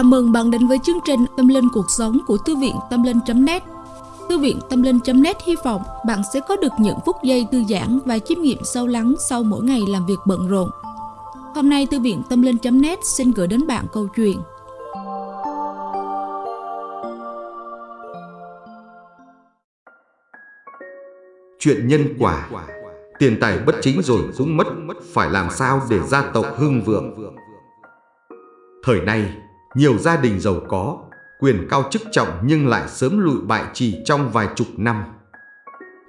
Chào mừng bạn đến với chương trình Tâm Linh Cuộc Sống của Thư viện Tâm Linh.net Thư viện Tâm Linh.net hy vọng bạn sẽ có được những phút giây thư giãn và chiêm nghiệm sâu lắng sau mỗi ngày làm việc bận rộn. Hôm nay, Thư viện Tâm Linh.net xin gửi đến bạn câu chuyện. Chuyện nhân quả. Tiền tài bất chính rồi cũng mất, Phải làm sao để gia tộc hưng vượng? Thời nay nhiều gia đình giàu có, quyền cao chức trọng nhưng lại sớm lụi bại chỉ trong vài chục năm.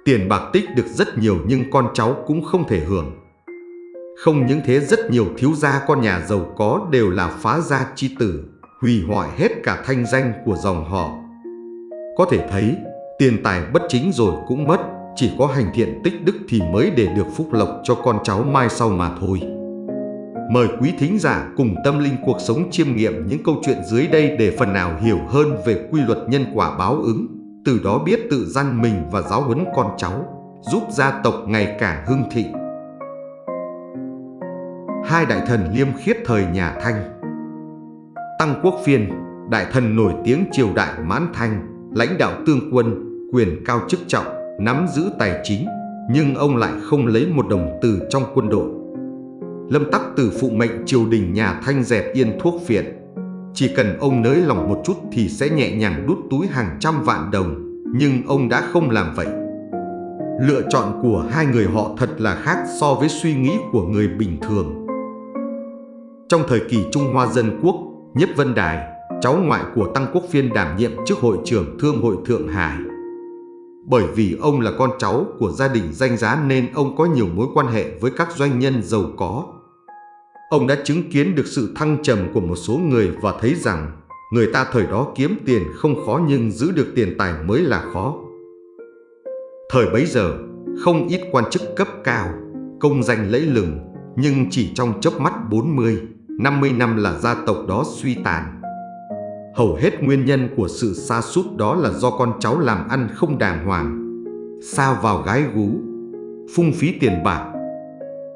Tiền bạc tích được rất nhiều nhưng con cháu cũng không thể hưởng. Không những thế rất nhiều thiếu gia con nhà giàu có đều là phá gia chi tử, hủy hoại hết cả thanh danh của dòng họ. Có thể thấy, tiền tài bất chính rồi cũng mất, chỉ có hành thiện tích đức thì mới để được phúc lộc cho con cháu mai sau mà thôi. Mời quý thính giả cùng tâm linh cuộc sống chiêm nghiệm những câu chuyện dưới đây để phần nào hiểu hơn về quy luật nhân quả báo ứng, từ đó biết tự gian mình và giáo huấn con cháu, giúp gia tộc ngày càng hưng thịnh. Hai đại thần liêm khiết thời nhà Thanh Tăng Quốc Phiên, đại thần nổi tiếng triều đại mãn thanh, lãnh đạo tương quân, quyền cao chức trọng, nắm giữ tài chính, nhưng ông lại không lấy một đồng từ trong quân đội Lâm Tắc từ phụ mệnh triều đình nhà Thanh dẹp yên thuốc phiện. Chỉ cần ông nới lòng một chút thì sẽ nhẹ nhàng đút túi hàng trăm vạn đồng, nhưng ông đã không làm vậy. Lựa chọn của hai người họ thật là khác so với suy nghĩ của người bình thường. Trong thời kỳ Trung Hoa Dân Quốc, Nhất Vân Đài, cháu ngoại của Tăng Quốc Phiên đảm nhiệm chức hội trưởng Thương hội Thượng Hải. Bởi vì ông là con cháu của gia đình danh giá nên ông có nhiều mối quan hệ với các doanh nhân giàu có Ông đã chứng kiến được sự thăng trầm của một số người và thấy rằng người ta thời đó kiếm tiền không khó nhưng giữ được tiền tài mới là khó. Thời bấy giờ, không ít quan chức cấp cao, công danh lẫy lừng, nhưng chỉ trong chớp mắt 40, 50 năm là gia tộc đó suy tàn. Hầu hết nguyên nhân của sự xa sút đó là do con cháu làm ăn không đàng hoàng, xa vào gái gú, phung phí tiền bạc.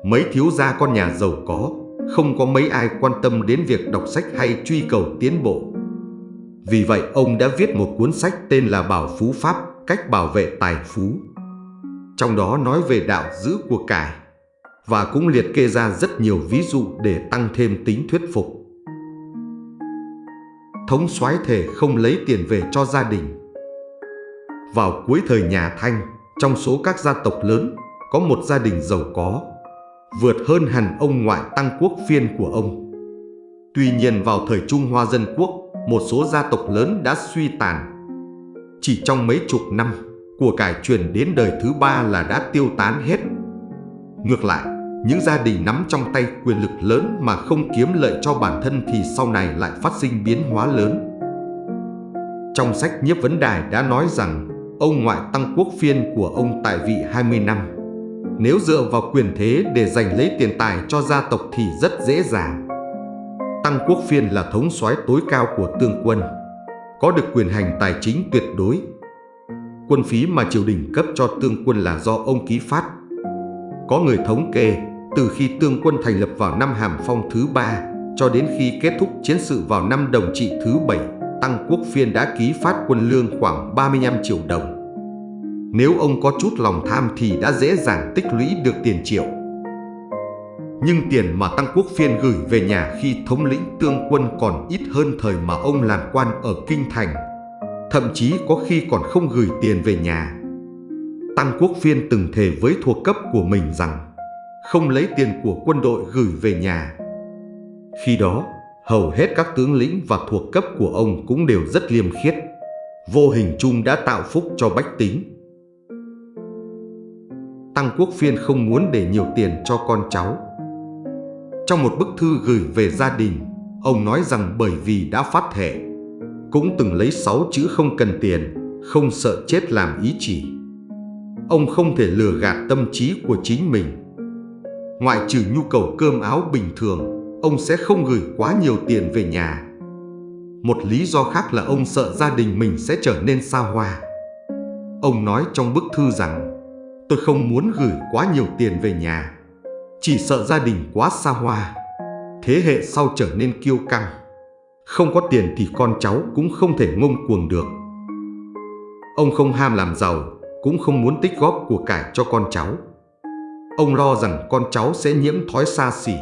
Mấy thiếu gia con nhà giàu có không có mấy ai quan tâm đến việc đọc sách hay truy cầu tiến bộ. Vì vậy ông đã viết một cuốn sách tên là Bảo Phú Pháp, cách bảo vệ tài phú. Trong đó nói về đạo giữ của cải và cũng liệt kê ra rất nhiều ví dụ để tăng thêm tính thuyết phục. Thống soái thể không lấy tiền về cho gia đình. Vào cuối thời nhà Thanh, trong số các gia tộc lớn, có một gia đình giàu có vượt hơn hẳn ông ngoại tăng quốc phiên của ông. Tuy nhiên vào thời Trung Hoa Dân Quốc, một số gia tộc lớn đã suy tàn. Chỉ trong mấy chục năm, của cải truyền đến đời thứ ba là đã tiêu tán hết. Ngược lại, những gia đình nắm trong tay quyền lực lớn mà không kiếm lợi cho bản thân thì sau này lại phát sinh biến hóa lớn. Trong sách Nhiếp Vấn Đài đã nói rằng ông ngoại tăng quốc phiên của ông tại vị 20 năm nếu dựa vào quyền thế để giành lấy tiền tài cho gia tộc thì rất dễ dàng. Tăng Quốc Phiên là thống soái tối cao của tương quân, có được quyền hành tài chính tuyệt đối. Quân phí mà triều đình cấp cho tương quân là do ông ký phát. Có người thống kê, từ khi tương quân thành lập vào năm Hàm Phong thứ ba cho đến khi kết thúc chiến sự vào năm Đồng Trị thứ bảy, Tăng Quốc Phiên đã ký phát quân lương khoảng 35 triệu đồng. Nếu ông có chút lòng tham thì đã dễ dàng tích lũy được tiền triệu. Nhưng tiền mà Tăng Quốc Phiên gửi về nhà khi thống lĩnh tương quân còn ít hơn thời mà ông làm quan ở Kinh Thành. Thậm chí có khi còn không gửi tiền về nhà. Tăng Quốc Phiên từng thề với thuộc cấp của mình rằng không lấy tiền của quân đội gửi về nhà. Khi đó, hầu hết các tướng lĩnh và thuộc cấp của ông cũng đều rất liêm khiết. Vô hình chung đã tạo phúc cho bách tính Tăng Quốc Phiên không muốn để nhiều tiền cho con cháu. Trong một bức thư gửi về gia đình, ông nói rằng bởi vì đã phát thệ, cũng từng lấy sáu chữ không cần tiền, không sợ chết làm ý chỉ. Ông không thể lừa gạt tâm trí của chính mình. Ngoại trừ nhu cầu cơm áo bình thường, ông sẽ không gửi quá nhiều tiền về nhà. Một lý do khác là ông sợ gia đình mình sẽ trở nên xa hoa. Ông nói trong bức thư rằng Tôi không muốn gửi quá nhiều tiền về nhà Chỉ sợ gia đình quá xa hoa Thế hệ sau trở nên kiêu căng Không có tiền thì con cháu cũng không thể ngông cuồng được. Ông không ham làm giàu, cũng không muốn tích góp của cải cho con cháu. Ông lo rằng con cháu sẽ nhiễm thói xa xỉ,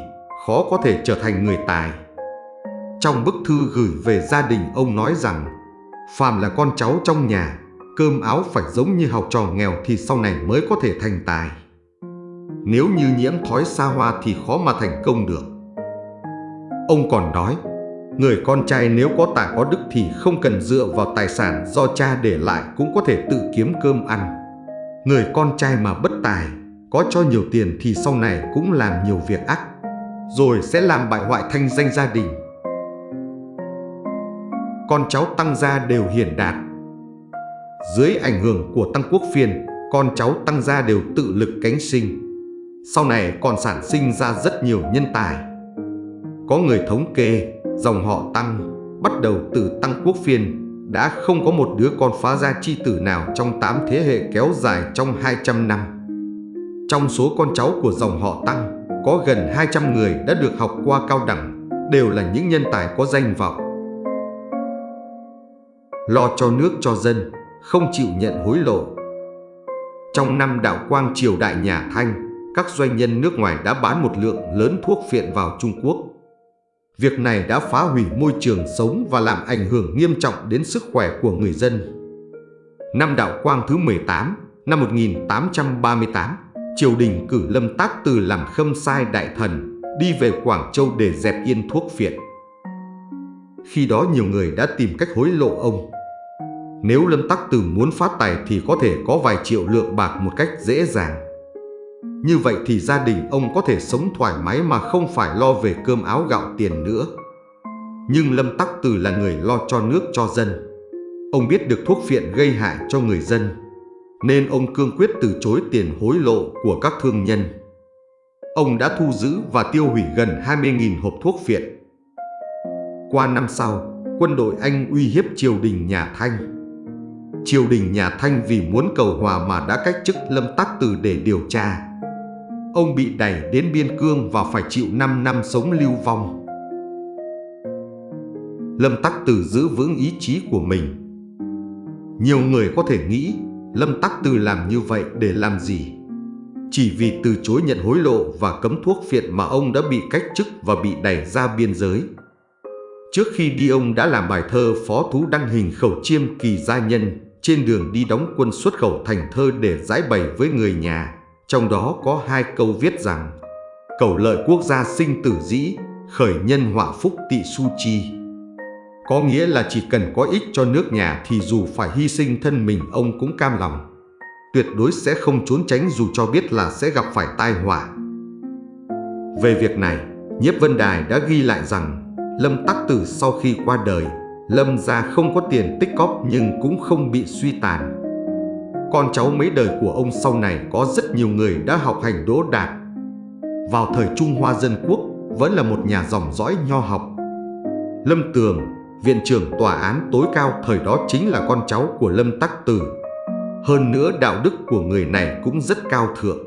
khó có thể trở thành người tài. Trong bức thư gửi về gia đình ông nói rằng Phàm là con cháu trong nhà Cơm áo phải giống như học trò nghèo Thì sau này mới có thể thành tài. Nếu như nhiễm thói xa hoa Thì khó mà thành công được. Ông còn nói, Người con trai nếu có tài có đức Thì không cần dựa vào tài sản do cha để lại Cũng có thể tự kiếm cơm ăn. Người con trai mà bất tài, Có cho nhiều tiền thì sau này cũng làm nhiều việc ác, Rồi sẽ làm bại hoại thanh danh gia đình. Con cháu Tăng Gia đều hiển đạt. Dưới ảnh hưởng của Tăng Quốc Phiên, con cháu Tăng Gia đều tự lực cánh sinh. Sau này còn sản sinh ra rất nhiều nhân tài. Có người thống kê, dòng họ Tăng, bắt đầu từ Tăng Quốc Phiên, đã không có một đứa con phá gia chi tử nào trong 8 thế hệ kéo dài trong 200 năm. Trong số con cháu của dòng họ Tăng, có gần 200 người đã được học qua cao đẳng, đều là những nhân tài có danh vọng lo cho nước cho dân, không chịu nhận hối lộ. Trong năm đạo quang triều đại nhà Thanh, các doanh nhân nước ngoài đã bán một lượng lớn thuốc phiện vào Trung Quốc. Việc này đã phá hủy môi trường sống và làm ảnh hưởng nghiêm trọng đến sức khỏe của người dân. Năm đạo quang thứ 18, năm 1838, triều đình cử Lâm Tác Từ làm khâm sai đại thần, đi về Quảng Châu để dẹp yên thuốc phiện. Khi đó nhiều người đã tìm cách hối lộ ông. Nếu Lâm Tắc Từ muốn phát tài thì có thể có vài triệu lượng bạc một cách dễ dàng. Như vậy thì gia đình ông có thể sống thoải mái mà không phải lo về cơm áo gạo tiền nữa. Nhưng Lâm Tắc Từ là người lo cho nước cho dân. Ông biết được thuốc phiện gây hại cho người dân, nên ông cương quyết từ chối tiền hối lộ của các thương nhân. Ông đã thu giữ và tiêu hủy gần 20.000 hộp thuốc phiện. Qua năm sau, quân đội Anh uy hiếp triều đình nhà Thanh triều đình nhà Thanh vì muốn cầu hòa mà đã cách chức Lâm Tắc Từ để điều tra. Ông bị đẩy đến biên cương và phải chịu 5 năm sống lưu vong. Lâm Tắc Từ giữ vững ý chí của mình. Nhiều người có thể nghĩ Lâm Tắc Từ làm như vậy để làm gì? Chỉ vì từ chối nhận hối lộ và cấm thuốc phiện mà ông đã bị cách chức và bị đẩy ra biên giới. Trước khi đi ông đã làm bài thơ phó thú đăng hình khẩu chiêm kỳ gia nhân trên đường đi đóng quân xuất khẩu thành thơ để giải bày với người nhà. Trong đó có hai câu viết rằng Cầu lợi quốc gia sinh tử dĩ, khởi nhân họa phúc tị su chi. Có nghĩa là chỉ cần có ích cho nước nhà thì dù phải hy sinh thân mình ông cũng cam lòng. Tuyệt đối sẽ không trốn tránh dù cho biết là sẽ gặp phải tai họa. Về việc này, Nhiếp Vân Đài đã ghi lại rằng Lâm Tắc Tử sau khi qua đời Lâm gia không có tiền tích cóp nhưng cũng không bị suy tàn. Con cháu mấy đời của ông sau này có rất nhiều người đã học hành đỗ đạt. Vào thời Trung Hoa Dân Quốc vẫn là một nhà dòng dõi nho học. Lâm Tường, viện trưởng tòa án tối cao thời đó chính là con cháu của Lâm Tắc Tử. Hơn nữa đạo đức của người này cũng rất cao thượng.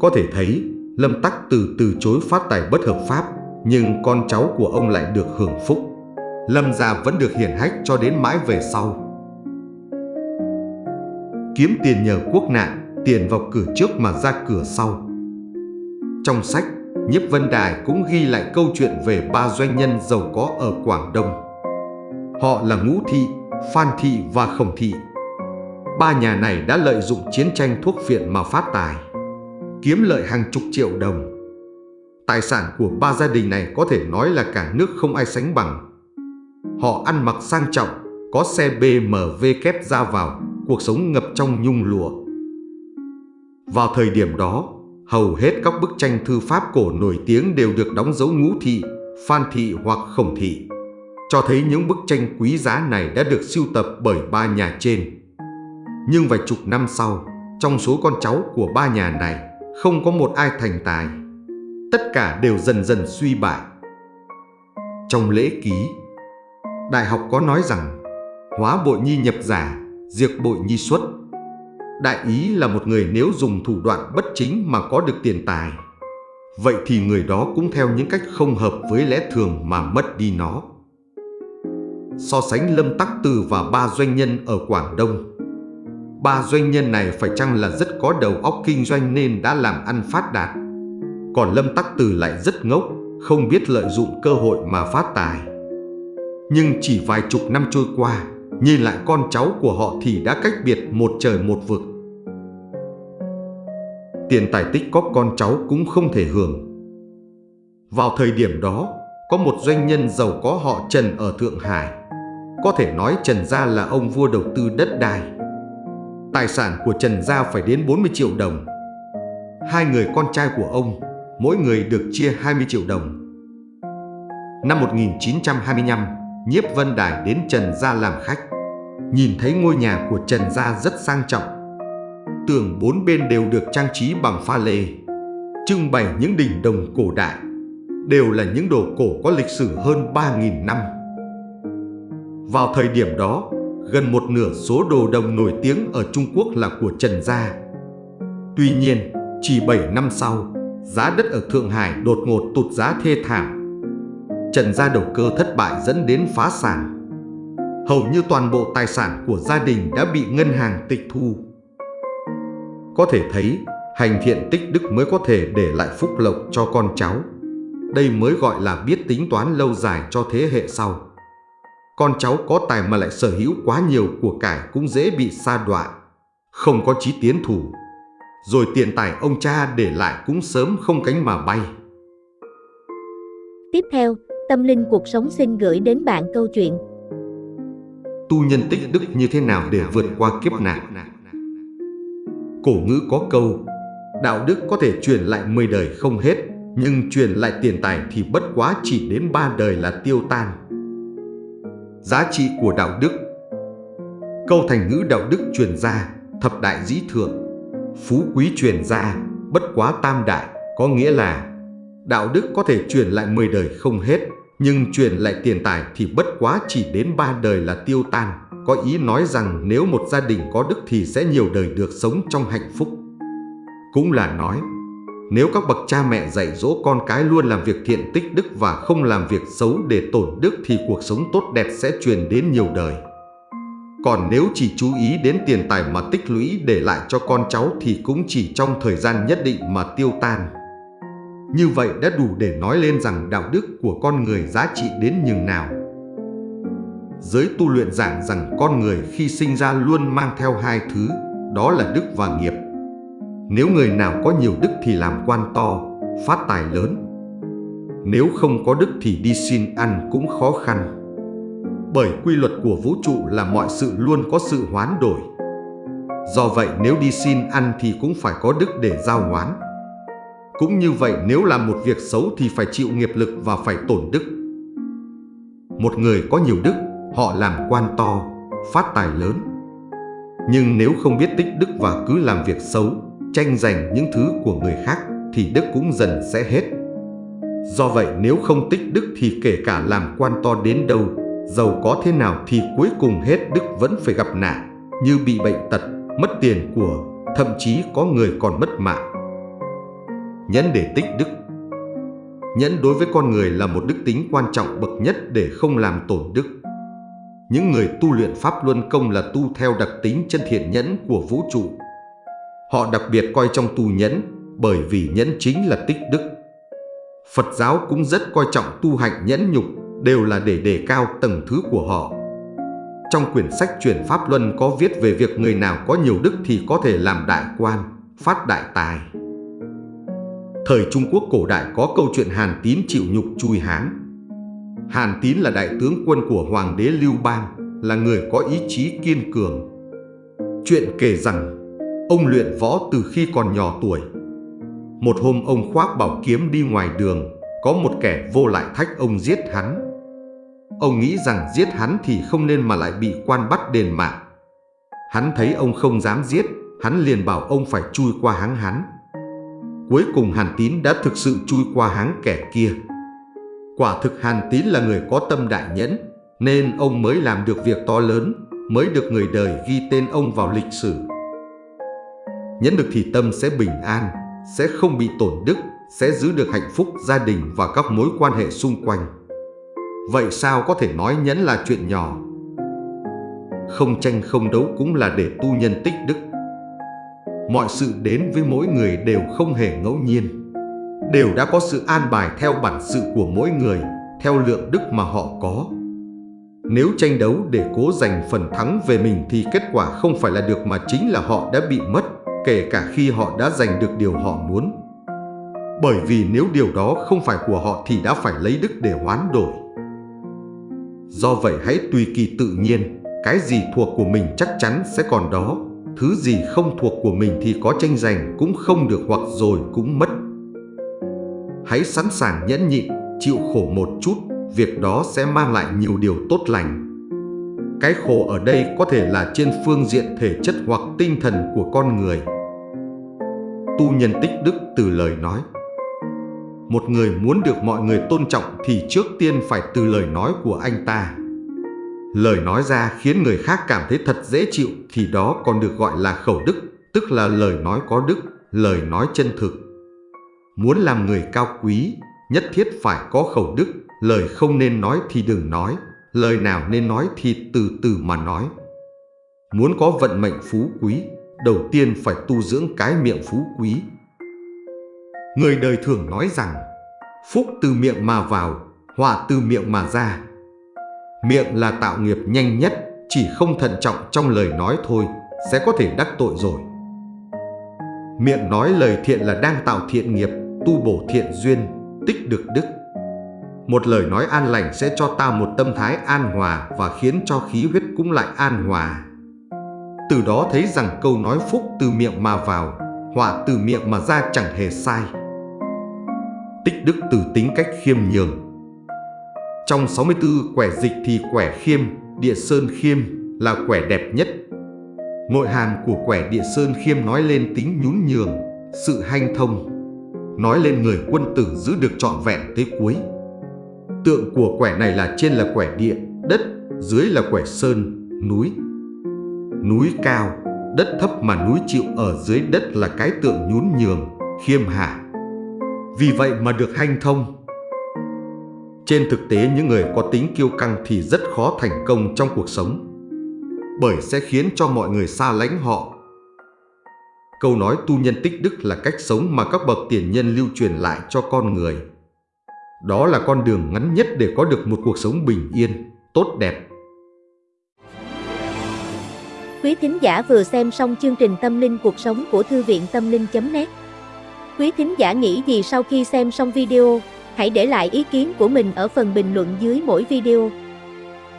Có thể thấy Lâm Tắc Tử từ chối phát tài bất hợp pháp nhưng con cháu của ông lại được hưởng phúc. Lâm gia vẫn được hiển hách cho đến mãi về sau. Kiếm tiền nhờ quốc nạn, tiền vào cửa trước mà ra cửa sau. Trong sách, Nhiếp Vân Đài cũng ghi lại câu chuyện về ba doanh nhân giàu có ở Quảng Đông. Họ là Ngũ Thị, Phan Thị và Khổng Thị. Ba nhà này đã lợi dụng chiến tranh thuốc viện mà phát tài, kiếm lợi hàng chục triệu đồng. Tài sản của ba gia đình này có thể nói là cả nước không ai sánh bằng. Họ ăn mặc sang trọng, có xe BMW kép ra vào, cuộc sống ngập trong nhung lụa. Vào thời điểm đó, hầu hết các bức tranh thư pháp cổ nổi tiếng đều được đóng dấu ngũ thị, phan thị hoặc khổng thị, cho thấy những bức tranh quý giá này đã được sưu tập bởi ba nhà trên. Nhưng vài chục năm sau, trong số con cháu của ba nhà này, không có một ai thành tài. Tất cả đều dần dần suy bại. Trong lễ ký, Đại học có nói rằng hóa bội nhi nhập giả, diệt bội nhi xuất. Đại ý là một người nếu dùng thủ đoạn bất chính mà có được tiền tài. vậy thì người đó cũng theo những cách không hợp với lẽ thường mà mất đi nó. So sánh Lâm Tắc Từ và ba doanh nhân ở Quảng Đông. Ba doanh nhân này phải chăng là rất có đầu óc kinh doanh nên đã làm ăn phát đạt. Còn Lâm Tắc Từ lại rất ngốc, không biết lợi dụng cơ hội mà phát tài. Nhưng chỉ vài chục năm trôi qua, nhìn lại con cháu của họ thì đã cách biệt một trời một vực. Tiền tài tích có con cháu cũng không thể hưởng. Vào thời điểm đó, có một doanh nhân giàu có họ Trần ở Thượng Hải. Có thể nói Trần Gia là ông vua đầu tư đất đai. Tài sản của Trần Gia phải đến 40 triệu đồng. Hai người con trai của ông, mỗi người được chia 20 triệu đồng. Năm 1925, Nhiếp Vân Đài đến Trần Gia làm khách. Nhìn thấy ngôi nhà của Trần Gia rất sang trọng. Tường bốn bên đều được trang trí bằng pha lê, trưng bày những đỉnh đồng cổ đại, đều là những đồ cổ có lịch sử hơn 3.000 năm. Vào thời điểm đó, gần một nửa số đồ đồng nổi tiếng ở Trung Quốc là của Trần Gia. Tuy nhiên, chỉ 7 năm sau, giá đất ở Thượng Hải đột ngột tụt giá thê thảm. Trần Gia đầu cơ thất bại dẫn đến phá sản. Hầu như toàn bộ tài sản của gia đình đã bị ngân hàng tịch thu. Có thể thấy, hành thiện tích đức mới có thể để lại phúc lộc cho con cháu. Đây mới gọi là biết tính toán lâu dài cho thế hệ sau. Con cháu có tài mà lại sở hữu quá nhiều của cải cũng dễ bị sa đọa, không có chí tiến thủ. Rồi tiền tài ông cha để lại cũng sớm không cánh mà bay. Tiếp theo, Tâm Linh Cuộc Sống xin gửi đến bạn câu chuyện Tu nhân tích đức như thế nào để vượt qua kiếp nạn? Cổ ngữ có câu, đạo đức có thể truyền lại 10 đời không hết, nhưng truyền lại tiền tài thì bất quá chỉ đến ba đời là tiêu tan. Giá trị của đạo đức Câu thành ngữ đạo đức truyền ra, thập đại dĩ thượng, phú quý truyền ra, bất quá tam đại, có nghĩa là đạo đức có thể truyền lại 10 đời không hết, nhưng truyền lại tiền tài thì bất quá chỉ đến ba đời là tiêu tan. Có ý nói rằng nếu một gia đình có đức thì sẽ nhiều đời được sống trong hạnh phúc. Cũng là nói, nếu các bậc cha mẹ dạy dỗ con cái luôn làm việc thiện tích đức và không làm việc xấu để tổn đức thì cuộc sống tốt đẹp sẽ truyền đến nhiều đời. Còn nếu chỉ chú ý đến tiền tài mà tích lũy để lại cho con cháu thì cũng chỉ trong thời gian nhất định mà tiêu tan. Như vậy đã đủ để nói lên rằng đạo đức của con người giá trị đến nhường nào. Giới tu luyện giảng rằng con người khi sinh ra luôn mang theo hai thứ, đó là đức và nghiệp. Nếu người nào có nhiều đức thì làm quan to, phát tài lớn. Nếu không có đức thì đi xin ăn cũng khó khăn. Bởi quy luật của vũ trụ là mọi sự luôn có sự hoán đổi. Do vậy nếu đi xin ăn thì cũng phải có đức để giao hoán. Cũng như vậy nếu làm một việc xấu thì phải chịu nghiệp lực và phải tổn đức. Một người có nhiều đức, họ làm quan to, phát tài lớn. Nhưng nếu không biết tích đức và cứ làm việc xấu, tranh giành những thứ của người khác thì đức cũng dần sẽ hết. Do vậy nếu không tích đức thì kể cả làm quan to đến đâu, giàu có thế nào thì cuối cùng hết đức vẫn phải gặp nạn, như bị bệnh tật, mất tiền của, thậm chí có người còn mất mạng. Nhẫn để tích đức Nhẫn đối với con người là một đức tính quan trọng bậc nhất để không làm tổn đức. Những người tu luyện Pháp Luân Công là tu theo đặc tính chân thiện nhẫn của vũ trụ. Họ đặc biệt coi trong tu nhẫn bởi vì nhẫn chính là tích đức. Phật giáo cũng rất coi trọng tu hạnh nhẫn nhục đều là để đề cao tầng thứ của họ. Trong quyển sách truyền Pháp Luân có viết về việc người nào có nhiều đức thì có thể làm đại quan, phát đại tài. Thời Trung Quốc cổ đại có câu chuyện Hàn Tín chịu nhục chui Hán. Hàn Tín là đại tướng quân của Hoàng đế Lưu Bang, là người có ý chí kiên cường. Chuyện kể rằng, ông luyện võ từ khi còn nhỏ tuổi. Một hôm ông khoác bảo kiếm đi ngoài đường, có một kẻ vô lại thách ông giết hắn. Ông nghĩ rằng giết hắn thì không nên mà lại bị quan bắt đền mạng. Hắn thấy ông không dám giết, hắn liền bảo ông phải chui qua háng hắn. Cuối cùng Hàn Tín đã thực sự chui qua háng kẻ kia. Quả thực Hàn Tín là người có tâm đại nhẫn, nên ông mới làm được việc to lớn, mới được người đời ghi tên ông vào lịch sử. Nhẫn được thì tâm sẽ bình an, sẽ không bị tổn đức, sẽ giữ được hạnh phúc gia đình và các mối quan hệ xung quanh. Vậy sao có thể nói nhẫn là chuyện nhỏ? Không tranh không đấu cũng là để tu nhân tích đức. Mọi sự đến với mỗi người đều không hề ngẫu nhiên. Đều đã có sự an bài theo bản sự của mỗi người, theo lượng đức mà họ có. Nếu tranh đấu để cố giành phần thắng về mình thì kết quả không phải là được mà chính là họ đã bị mất, kể cả khi họ đã giành được điều họ muốn. Bởi vì nếu điều đó không phải của họ thì đã phải lấy đức để hoán đổi. Do vậy hãy tùy kỳ tự nhiên, cái gì thuộc của mình chắc chắn sẽ còn đó, thứ gì không thuộc của mình thì có tranh giành cũng không được hoặc rồi cũng mất. Hãy sẵn sàng nhẫn nhịn, chịu khổ một chút, việc đó sẽ mang lại nhiều điều tốt lành. Cái khổ ở đây có thể là trên phương diện thể chất hoặc tinh thần của con người. Tu nhân tích đức từ lời nói một người muốn được mọi người tôn trọng thì trước tiên phải từ lời nói của anh ta. Lời nói ra khiến người khác cảm thấy thật dễ chịu thì đó còn được gọi là khẩu đức, tức là lời nói có đức, lời nói chân thực. Muốn làm người cao quý, nhất thiết phải có khẩu đức, lời không nên nói thì đừng nói, lời nào nên nói thì từ từ mà nói. Muốn có vận mệnh phú quý, đầu tiên phải tu dưỡng cái miệng phú quý. Người đời thường nói rằng, phúc từ miệng mà vào, họa từ miệng mà ra. Miệng là tạo nghiệp nhanh nhất, chỉ không thận trọng trong lời nói thôi, sẽ có thể đắc tội rồi. Miệng nói lời thiện là đang tạo thiện nghiệp, tu bổ thiện duyên, tích được đức. Một lời nói an lành sẽ cho ta một tâm thái an hòa và khiến cho khí huyết cũng lại an hòa. Từ đó thấy rằng câu nói phúc từ miệng mà vào, họa từ miệng mà ra chẳng hề sai tích đức từ tính cách khiêm nhường. Trong 64 quẻ dịch thì quẻ khiêm, địa sơn khiêm là quẻ đẹp nhất. Nội hàm của quẻ địa sơn khiêm nói lên tính nhún nhường, sự hanh thông, nói lên người quân tử giữ được trọn vẹn tới cuối. Tượng của quẻ này là trên là quẻ địa, đất, dưới là quẻ sơn, núi. Núi cao, đất thấp mà núi chịu ở dưới đất là cái tượng nhún nhường, khiêm hạ. Vì vậy mà được hanh thông. Trên thực tế những người có tính kiêu căng thì rất khó thành công trong cuộc sống bởi sẽ khiến cho mọi người xa lánh họ. Câu nói tu nhân tích đức là cách sống mà các bậc tiền nhân lưu truyền lại cho con người. Đó là con đường ngắn nhất để có được một cuộc sống bình yên, tốt đẹp. Quý thính giả vừa xem xong chương trình Tâm linh cuộc sống của Thư viện Tâm linh.net Quý thính giả nghĩ gì sau khi xem xong video, hãy để lại ý kiến của mình ở phần bình luận dưới mỗi video.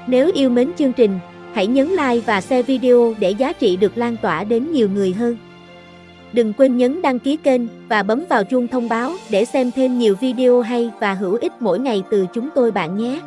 Nếu yêu mến chương trình, hãy nhấn like và share video để giá trị được lan tỏa đến nhiều người hơn. Đừng quên nhấn đăng ký kênh và bấm vào chuông thông báo để xem thêm nhiều video hay và hữu ích mỗi ngày từ chúng tôi bạn nhé.